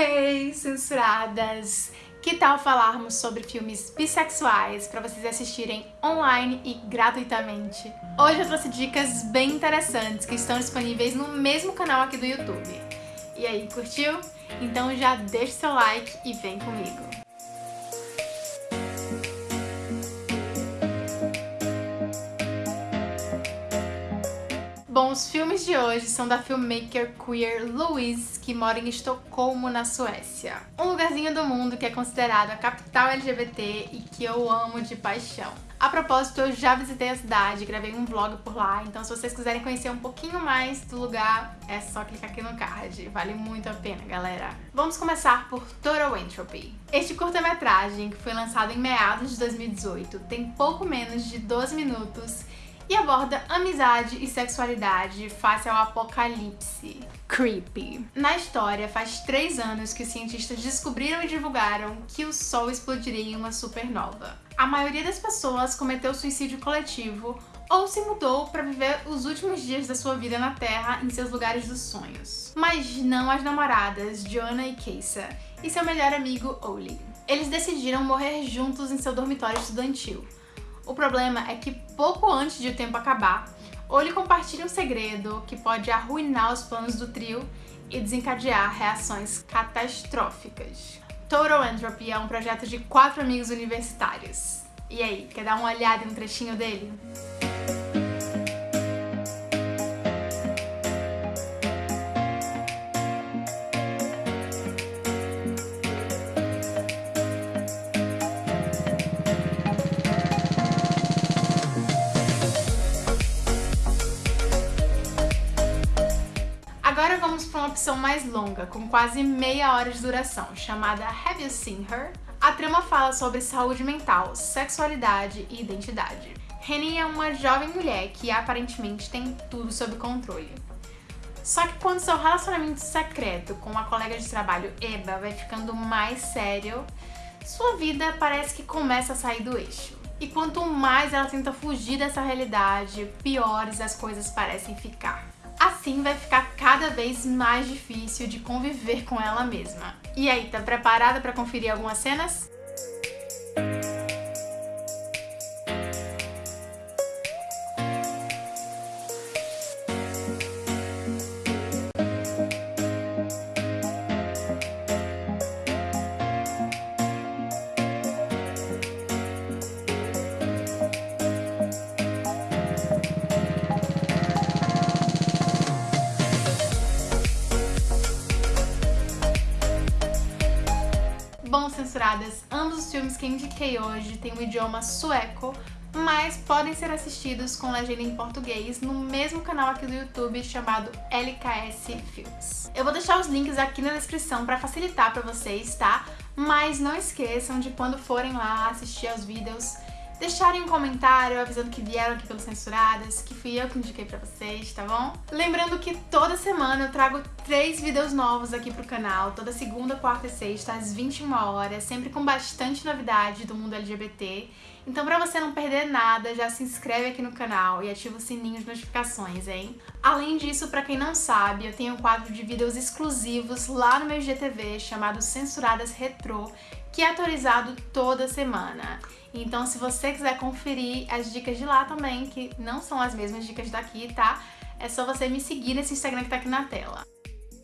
Hey, censuradas! Que tal falarmos sobre filmes bissexuais para vocês assistirem online e gratuitamente? Hoje eu trouxe dicas bem interessantes que estão disponíveis no mesmo canal aqui do YouTube. E aí, curtiu? Então já deixa seu like e vem comigo! Bom, os filmes de hoje são da filmmaker queer Louise, que mora em Estocolmo, na Suécia. Um lugarzinho do mundo que é considerado a capital LGBT e que eu amo de paixão. A propósito, eu já visitei a cidade, gravei um vlog por lá, então se vocês quiserem conhecer um pouquinho mais do lugar, é só clicar aqui no card. Vale muito a pena, galera. Vamos começar por Total Entropy. Este curta-metragem, que foi lançado em meados de 2018, tem pouco menos de 12 minutos e aborda amizade e sexualidade face ao apocalipse. Creepy. Na história, faz três anos que os cientistas descobriram e divulgaram que o Sol explodiria em uma supernova. A maioria das pessoas cometeu suicídio coletivo ou se mudou para viver os últimos dias da sua vida na Terra em seus lugares dos sonhos. Mas não as namoradas Joanna e Keisa e seu melhor amigo Oli. Eles decidiram morrer juntos em seu dormitório estudantil. O problema é que pouco antes de o tempo acabar, Oli compartilha um segredo que pode arruinar os planos do trio e desencadear reações catastróficas. Total Entropy é um projeto de quatro amigos universitários. E aí, quer dar uma olhada em um trechinho dele? Agora vamos para uma opção mais longa, com quase meia hora de duração, chamada Have You Seen Her? A trama fala sobre saúde mental, sexualidade e identidade. Henny é uma jovem mulher que aparentemente tem tudo sob controle. Só que quando seu relacionamento secreto com uma colega de trabalho, Eba, vai ficando mais sério, sua vida parece que começa a sair do eixo. E quanto mais ela tenta fugir dessa realidade, piores as coisas parecem ficar. Assim vai ficar cada vez mais difícil de conviver com ela mesma. E aí, tá preparada para conferir algumas cenas? Censuradas, ambos os filmes que indiquei hoje têm o idioma sueco, mas podem ser assistidos com legenda em português no mesmo canal aqui do YouTube chamado LKS Filmes. Eu vou deixar os links aqui na descrição para facilitar para vocês, tá? Mas não esqueçam de quando forem lá assistir aos vídeos, deixarem um comentário avisando que vieram aqui pelos Censuradas, que fui eu que indiquei pra vocês, tá bom? Lembrando que toda semana eu trago três vídeos novos aqui pro canal, toda segunda, quarta e sexta, às 21 horas, sempre com bastante novidade do mundo LGBT. Então pra você não perder nada, já se inscreve aqui no canal e ativa o sininho de notificações, hein? Além disso, pra quem não sabe, eu tenho um quadro de vídeos exclusivos lá no meu GTV chamado Censuradas Retrô, que é atualizado toda semana. Então se você quiser conferir as dicas de lá também, que não são as mesmas dicas daqui, tá? É só você me seguir nesse Instagram que tá aqui na tela.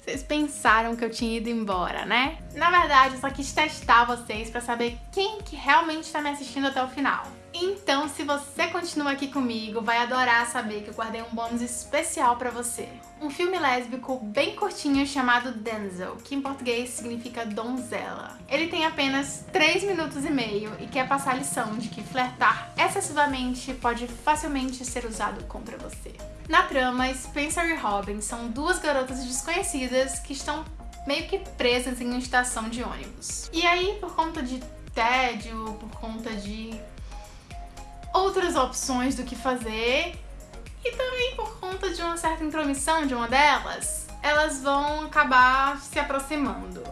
Vocês pensaram que eu tinha ido embora, né? Na verdade, eu só quis testar vocês pra saber quem que realmente tá me assistindo até o final. Então, se você continua aqui comigo, vai adorar saber que eu guardei um bônus especial pra você. Um filme lésbico bem curtinho chamado Denzel, que em português significa donzela. Ele tem apenas 3 minutos e meio e quer passar a lição de que flertar excessivamente pode facilmente ser usado contra você. Na trama, Spencer e Robin são duas garotas desconhecidas que estão meio que presas em uma estação de ônibus. E aí, por conta de tédio, por conta de outras opções do que fazer e também por conta de uma certa intromissão de uma delas, elas vão acabar se aproximando.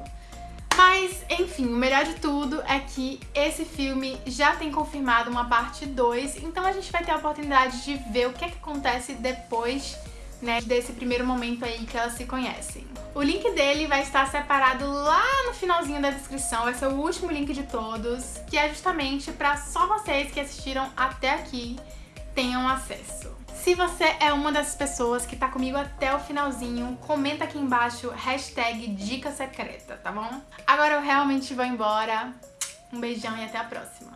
Mas, enfim, o melhor de tudo é que esse filme já tem confirmado uma parte 2, então a gente vai ter a oportunidade de ver o que, é que acontece depois né, desse primeiro momento aí que elas se conhecem. O link dele vai estar separado lá no finalzinho da descrição, vai ser o último link de todos, que é justamente para só vocês que assistiram até aqui tenham acesso. Se você é uma dessas pessoas que tá comigo até o finalzinho, comenta aqui embaixo hashtag dica secreta, tá bom? Agora eu realmente vou embora. Um beijão e até a próxima.